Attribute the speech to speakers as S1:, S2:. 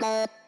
S1: Bye.